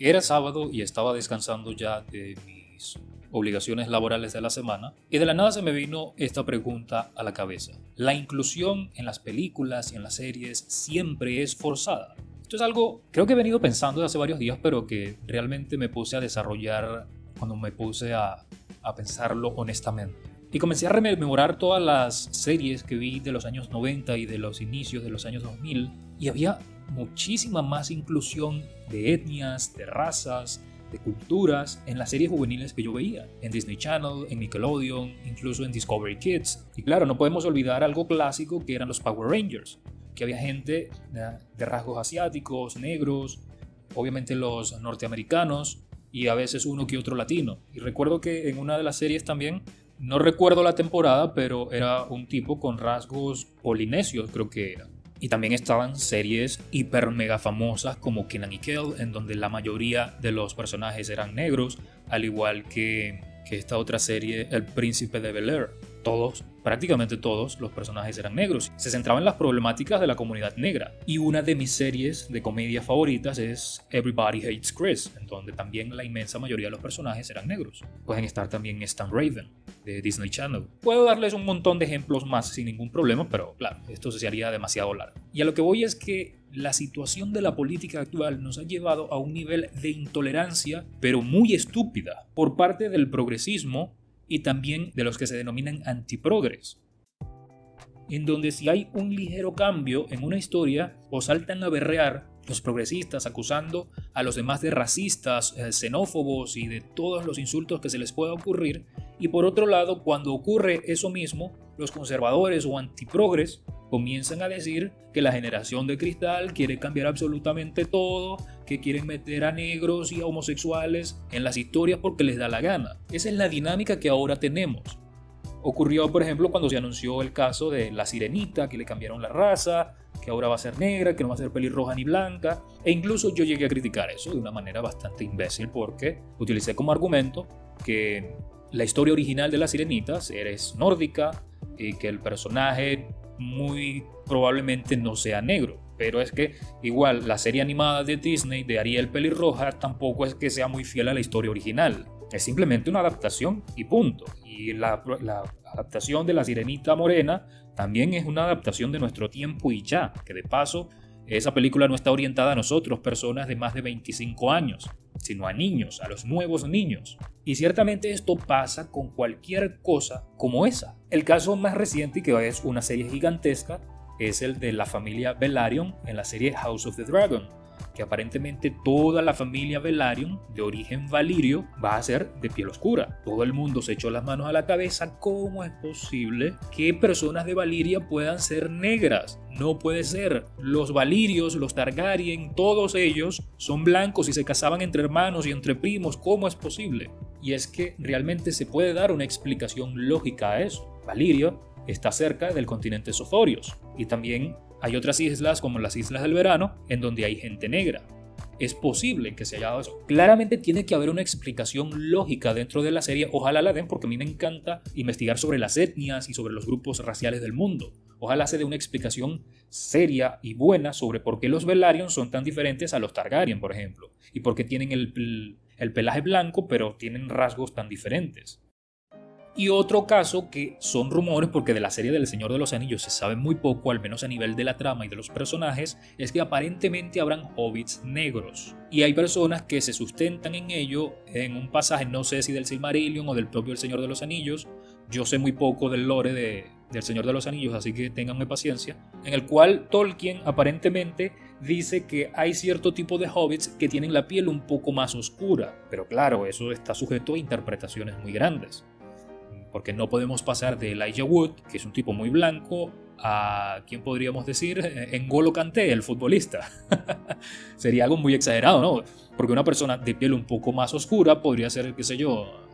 Era sábado y estaba descansando ya de mis obligaciones laborales de la semana y de la nada se me vino esta pregunta a la cabeza. ¿La inclusión en las películas y en las series siempre es forzada? Esto es algo, creo que he venido pensando desde hace varios días, pero que realmente me puse a desarrollar cuando me puse a, a pensarlo honestamente. Y comencé a rememorar todas las series que vi de los años 90 y de los inicios de los años 2000 y había muchísima más inclusión de etnias, de razas, de culturas en las series juveniles que yo veía, en Disney Channel, en Nickelodeon, incluso en Discovery Kids. Y claro, no podemos olvidar algo clásico que eran los Power Rangers, que había gente de rasgos asiáticos, negros, obviamente los norteamericanos y a veces uno que otro latino. Y recuerdo que en una de las series también, no recuerdo la temporada, pero era un tipo con rasgos polinesios, creo que era. Y también estaban series hiper mega famosas como Kenan y Kel, en donde la mayoría de los personajes eran negros, al igual que, que esta otra serie, El Príncipe de Bel Air. Todos prácticamente todos los personajes eran negros. Se centraba en las problemáticas de la comunidad negra. Y una de mis series de comedia favoritas es Everybody Hates Chris, en donde también la inmensa mayoría de los personajes eran negros. Pueden estar también Stan Raven, de Disney Channel. Puedo darles un montón de ejemplos más sin ningún problema, pero claro, esto se haría demasiado largo. Y a lo que voy es que la situación de la política actual nos ha llevado a un nivel de intolerancia, pero muy estúpida, por parte del progresismo y también de los que se denominan antiprogres, en donde si hay un ligero cambio en una historia o saltan a berrear los progresistas acusando a los demás de racistas, eh, xenófobos y de todos los insultos que se les pueda ocurrir, y por otro lado, cuando ocurre eso mismo, los conservadores o antiprogres comienzan a decir que la generación de cristal quiere cambiar absolutamente todo, que quieren meter a negros y a homosexuales en las historias porque les da la gana. Esa es la dinámica que ahora tenemos. Ocurrió, por ejemplo, cuando se anunció el caso de la sirenita, que le cambiaron la raza, que ahora va a ser negra, que no va a ser pelirroja ni blanca. E incluso yo llegué a criticar eso de una manera bastante imbécil porque utilicé como argumento que la historia original de la sirenita es nórdica y que el personaje muy probablemente no sea negro. Pero es que igual la serie animada de Disney de Ariel Pelirroja tampoco es que sea muy fiel a la historia original. Es simplemente una adaptación y punto. Y la, la adaptación de La Sirenita Morena también es una adaptación de nuestro tiempo y ya, que de paso esa película no está orientada a nosotros, personas de más de 25 años, sino a niños, a los nuevos niños. Y ciertamente esto pasa con cualquier cosa como esa. El caso más reciente, que es una serie gigantesca, es el de la familia Velaryon en la serie House of the Dragon, que aparentemente toda la familia Velaryon de origen valirio va a ser de piel oscura. Todo el mundo se echó las manos a la cabeza, ¿cómo es posible que personas de Valiria puedan ser negras? No puede ser. Los Valirios, los Targaryen, todos ellos son blancos y se casaban entre hermanos y entre primos, ¿cómo es posible? Y es que realmente se puede dar una explicación lógica a eso. Valirio está cerca del continente Soforios y también hay otras islas como las Islas del Verano en donde hay gente negra. Es posible que se haya dado eso. Claramente tiene que haber una explicación lógica dentro de la serie. Ojalá la den porque a mí me encanta investigar sobre las etnias y sobre los grupos raciales del mundo. Ojalá se dé una explicación seria y buena sobre por qué los Velaryon son tan diferentes a los Targaryen, por ejemplo, y por qué tienen el, el pelaje blanco pero tienen rasgos tan diferentes. Y otro caso que son rumores, porque de la serie del Señor de los Anillos se sabe muy poco, al menos a nivel de la trama y de los personajes, es que aparentemente habrán hobbits negros. Y hay personas que se sustentan en ello en un pasaje, no sé si del Silmarillion o del propio El Señor de los Anillos. Yo sé muy poco del lore de, del Señor de los Anillos, así que tenganme paciencia. En el cual Tolkien aparentemente dice que hay cierto tipo de hobbits que tienen la piel un poco más oscura. Pero claro, eso está sujeto a interpretaciones muy grandes porque no podemos pasar de Elijah Wood, que es un tipo muy blanco, a, ¿quién podríamos decir? Engolo Kanté, el futbolista. Sería algo muy exagerado, ¿no? Porque una persona de piel un poco más oscura podría ser, qué sé yo,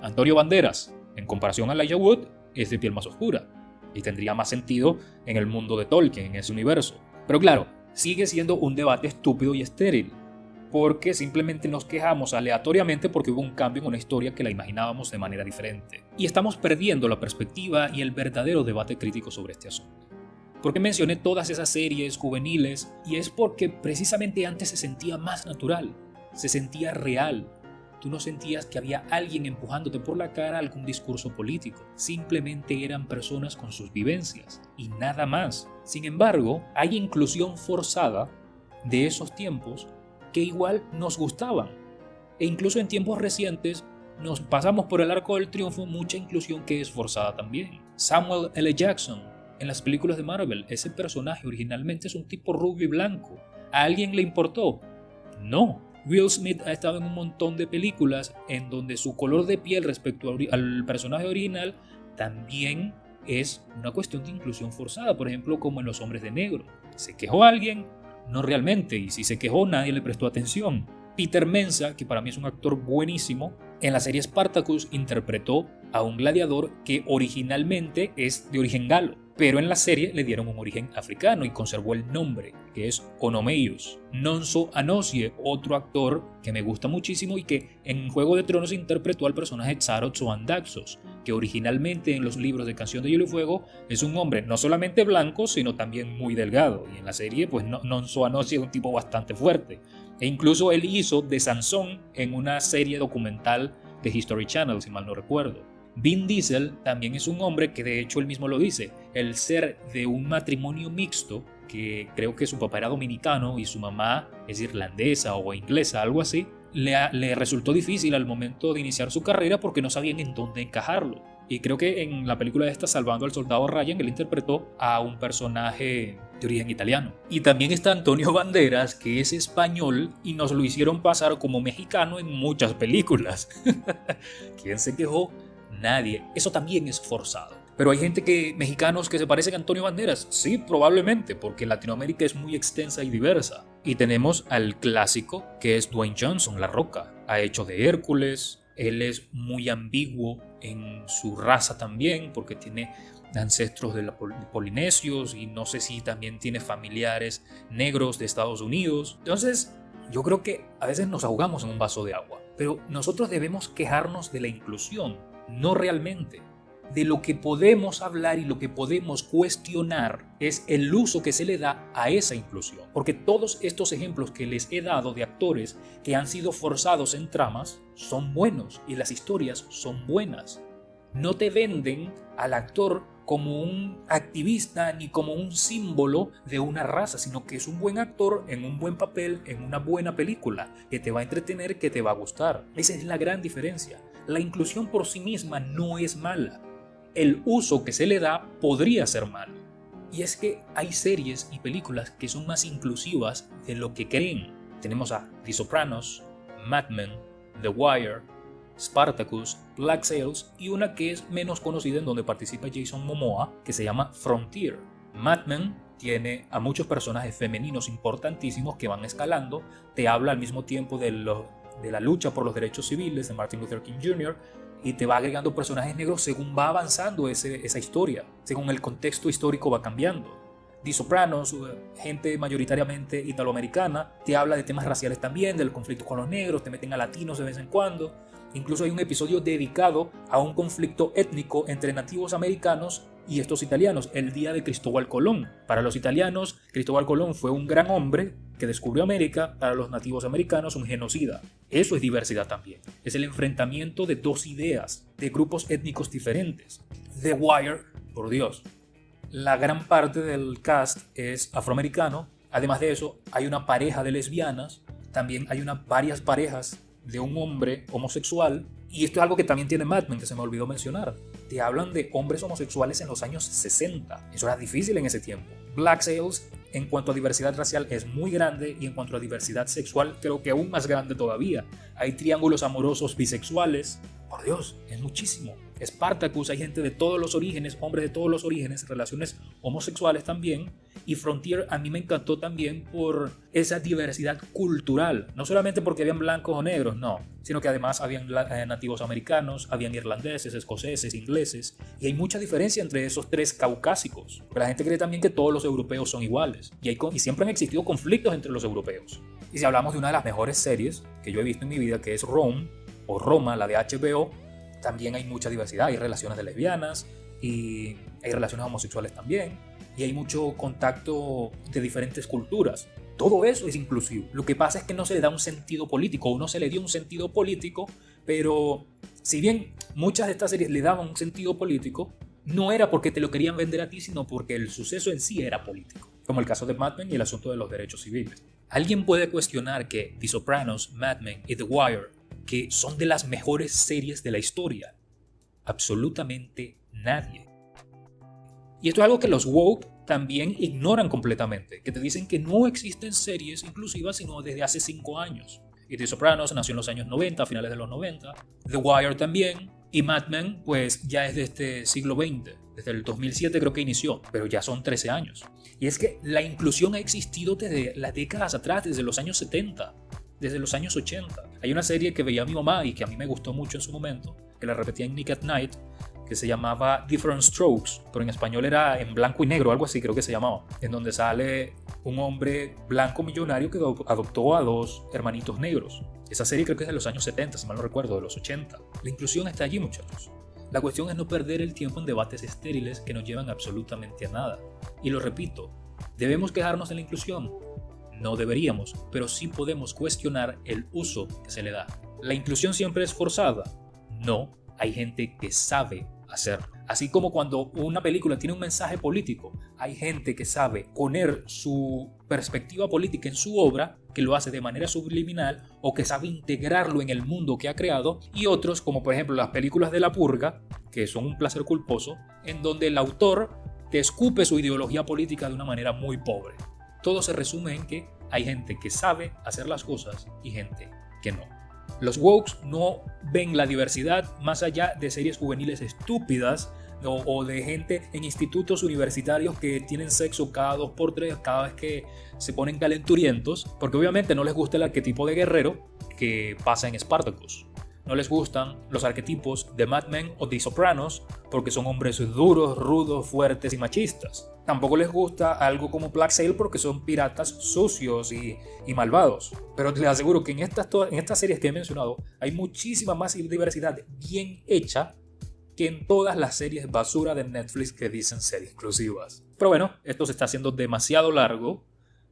Antonio Banderas. En comparación a Elijah Wood, es de piel más oscura. Y tendría más sentido en el mundo de Tolkien, en ese universo. Pero claro, sigue siendo un debate estúpido y estéril porque simplemente nos quejamos aleatoriamente porque hubo un cambio en una historia que la imaginábamos de manera diferente. Y estamos perdiendo la perspectiva y el verdadero debate crítico sobre este asunto. Porque mencioné todas esas series juveniles y es porque precisamente antes se sentía más natural. se sentía real. Tú no sentías que había alguien empujándote por la cara algún discurso político. Simplemente eran personas con sus vivencias y nada más. Sin embargo, hay inclusión forzada de esos tiempos que igual nos gustaban. E incluso en tiempos recientes nos pasamos por el arco del triunfo mucha inclusión que es forzada también. Samuel L. Jackson, en las películas de Marvel, ese personaje originalmente es un tipo rubio y blanco. ¿A alguien le importó? No. Will Smith ha estado en un montón de películas en donde su color de piel respecto al personaje original también es una cuestión de inclusión forzada, por ejemplo, como en Los Hombres de Negro. ¿Se quejó alguien? No realmente, y si se quejó nadie le prestó atención. Peter Mensa, que para mí es un actor buenísimo, en la serie Spartacus interpretó a un gladiador que originalmente es de origen galo pero en la serie le dieron un origen africano y conservó el nombre, que es Onomeius. Nonso Anosie, otro actor que me gusta muchísimo y que en Juego de Tronos interpretó al personaje Xaroth Daxos, que originalmente en los libros de Canción de Hielo y Fuego es un hombre no solamente blanco, sino también muy delgado. Y en la serie, pues Nonso Anosie es un tipo bastante fuerte. E incluso él hizo de Sansón en una serie documental de History Channel, si mal no recuerdo. Vin Diesel también es un hombre que de hecho él mismo lo dice, el ser de un matrimonio mixto, que creo que su papá era dominicano y su mamá es irlandesa o inglesa, algo así, le, le resultó difícil al momento de iniciar su carrera porque no sabían en dónde encajarlo. Y creo que en la película de esta, Salvando al Soldado Ryan, él interpretó a un personaje de origen italiano. Y también está Antonio Banderas, que es español y nos lo hicieron pasar como mexicano en muchas películas. ¿Quién se quejó? nadie. Eso también es forzado. Pero hay gente que, mexicanos que se parecen a Antonio Banderas. Sí, probablemente, porque Latinoamérica es muy extensa y diversa. Y tenemos al clásico, que es Dwayne Johnson, La Roca. Ha hecho de Hércules. Él es muy ambiguo en su raza también, porque tiene ancestros de, la polinesios y no sé si también tiene familiares negros de Estados Unidos. Entonces, yo creo que a veces nos ahogamos en un vaso de agua, pero nosotros debemos quejarnos de la inclusión, no realmente. De lo que podemos hablar y lo que podemos cuestionar es el uso que se le da a esa inclusión. Porque todos estos ejemplos que les he dado de actores que han sido forzados en tramas son buenos y las historias son buenas. No te venden al actor como un activista ni como un símbolo de una raza, sino que es un buen actor en un buen papel, en una buena película, que te va a entretener, que te va a gustar. Esa es la gran diferencia la inclusión por sí misma no es mala. El uso que se le da podría ser malo. Y es que hay series y películas que son más inclusivas de lo que creen. Tenemos a The Sopranos, Mad Men, The Wire, Spartacus, Black Sails y una que es menos conocida en donde participa Jason Momoa que se llama Frontier. Mad Men tiene a muchos personajes femeninos importantísimos que van escalando, te habla al mismo tiempo de, la lucha por los derechos civiles de Martin Luther King Jr. y te va agregando personajes negros según va avanzando esa historia, según el contexto histórico va cambiando. The Sopranos, eh, gente mayoritariamente italoamericana, te habla de temas raciales también, del conflicto con los negros, te meten a latinos de vez en cuando. Incluso hay un episodio dedicado a un conflicto étnico entre nativos americanos y estos italianos, el día de Cristóbal Colón. Para los italianos, Cristóbal Colón fue un gran hombre que descubrió América, para los nativos americanos un genocida. Eso es diversidad también. Es el enfrentamiento de dos ideas, de grupos étnicos diferentes. The Wire, por Dios. La gran parte del cast es afroamericano. Además de eso, hay una pareja de lesbianas. También hay varias parejas de un hombre homosexual. Y esto es algo que también tiene Mad Men, que se me olvidó mencionar. Te hablan de hombres homosexuales en los años 60. Eso era difícil en ese tiempo. Black Sails en cuanto a diversidad racial es muy grande y en cuanto a diversidad sexual creo que aún más grande todavía. Hay triángulos amorosos bisexuales. Por Dios, es muchísimo. Spartacus, hay gente de todos los orígenes, hombres de todos los orígenes, relaciones homosexuales también. Y Frontier a mí me encantó también por esa diversidad cultural, no solamente porque habían blancos o negros, no, sino que además habían eh, nativos americanos, habían irlandeses, escoceses, ingleses, y hay mucha diferencia entre esos tres caucásicos. Pero la gente cree también que todos los europeos son iguales, y siempre han existido conflictos entre los europeos. Y si hablamos de una de las mejores series que yo he visto en mi vida, que es Rome, o Roma, la de HBO, también hay mucha diversidad, hay relaciones de lesbianas y hay relaciones homosexuales también. y hay mucho contacto de diferentes culturas. Todo eso es inclusivo. Lo que pasa es que no se le da un sentido político, o no se le dio un sentido político, pero si bien muchas de estas series le daban un sentido político, no era porque te lo querían vender a ti, sino porque el suceso en sí era político, como el caso de Mad Men y el asunto de los derechos civiles. ¿Alguien puede cuestionar que The Sopranos, Mad Men y The Wire, que son de las mejores series de la historia? Absolutamente nadie. Y esto es algo que los woke también ignoran completamente, que te dicen que no existen series inclusivas sino desde hace 5 años. Y The Sopranos nació en los años 90, a finales de los 90. The Wire también. Y Mad Men, pues ya es de este siglo XX. Desde el 2007 creo que inició, pero ya son 13 años. Y es que la inclusión ha existido desde las décadas atrás, desde los años 70, desde los años 80. Hay una serie que veía mi mamá y que a mí me gustó mucho en su momento, que la repetía en Nick at Night, que se llamaba Different Strokes, pero en español era en blanco y negro, algo así creo que se llamaba, en donde sale un hombre blanco millonario que adoptó a dos hermanitos negros. Esa serie creo que es de los años 70, si mal no recuerdo, de los 80. La inclusión está allí, muchachos. La cuestión es no perder el tiempo en debates estériles que no llevan absolutamente a nada. Y lo repito, ¿debemos quejarnos de la inclusión? No deberíamos, pero sí podemos cuestionar el uso que se le da. ¿La inclusión siempre es forzada? No, hay gente que sabe hacerlo. Así como cuando una película tiene un mensaje político, hay gente que sabe poner su perspectiva política en su obra, que lo hace de manera subliminal o que sabe integrarlo en el mundo que ha creado, y otros, como por ejemplo las películas de la purga, que son un placer culposo, en donde el autor te escupe su ideología política de una manera muy pobre. Todo se resume en que hay gente que sabe hacer las cosas y gente que no. Los wokes no ven la diversidad más allá de series juveniles estúpidas o, de gente en institutos universitarios que tienen sexo cada dos por tres, cada vez que se ponen calenturientos, porque obviamente no les gusta el arquetipo de guerrero que pasa en Spartacus. No les gustan los arquetipos de Mad Men o de Sopranos porque son hombres duros, rudos, fuertes y machistas. Tampoco les gusta algo como Black Sail porque son piratas sucios y, malvados. Pero les aseguro que en estas, en estas series que he mencionado hay muchísima más diversidad bien hecha que en todas las series basura de Netflix que dicen ser exclusivas. Pero bueno, esto se está haciendo demasiado largo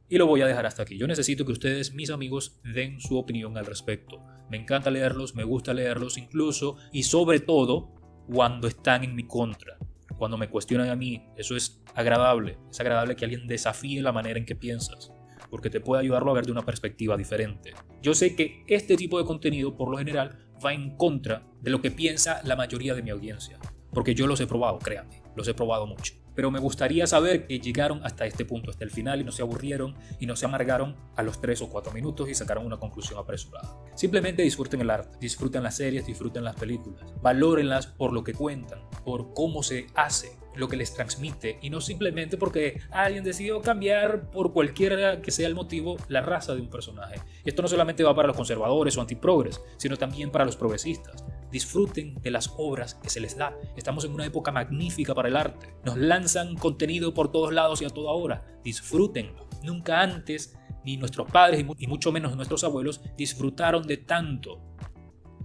y lo voy a dejar hasta aquí. Yo necesito que ustedes, mis amigos, den su opinión al respecto. Me encanta leerlos, me gusta leerlos incluso y sobre todo cuando están en mi contra. Cuando me cuestionan a mí, eso es agradable. Es agradable que alguien desafíe la manera en que piensas, porque te puede ayudarlo a ver de una perspectiva diferente. Yo sé que este tipo de contenido, por lo general, va en contra de lo que piensa la mayoría de mi audiencia, porque yo los he probado, créanme, los he probado mucho pero me gustaría saber que llegaron hasta este punto, hasta el final y no se aburrieron y no se amargaron a los 3 o 4 minutos y sacaron una conclusión apresurada. Simplemente disfruten el arte, disfruten las series, disfruten las películas, valórenlas por lo que cuentan, por cómo se hace, lo que les transmite y no simplemente porque alguien decidió cambiar por cualquiera que sea el motivo la raza de un personaje. Esto no solamente va para los conservadores o antiprogres, sino también para los progresistas. Disfruten de las obras que se les da. Estamos en una época magnífica para el arte. Nos lanzan contenido por todos lados y a toda hora. Disfrútenlo. Nunca antes, ni nuestros padres y mucho menos nuestros abuelos disfrutaron de tanto.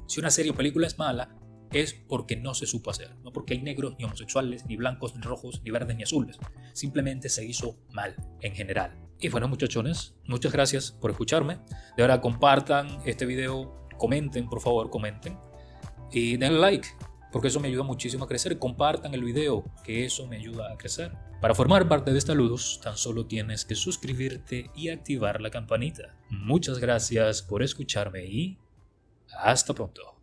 Si una serie o película es mala, es porque no se supo hacer, no porque hay negros, ni homosexuales, ni blancos, ni rojos, ni verdes, ni azules. Simplemente se hizo mal en general. Y bueno, muchachones, muchas gracias por escucharme. De ahora compartan este video, comenten, por favor, comenten y denle like, porque eso me ayuda muchísimo a crecer. Compartan el video, que eso me ayuda a crecer. Para formar parte de esta luz, tan solo tienes que suscribirte y activar la campanita. Muchas gracias por escucharme y hasta pronto.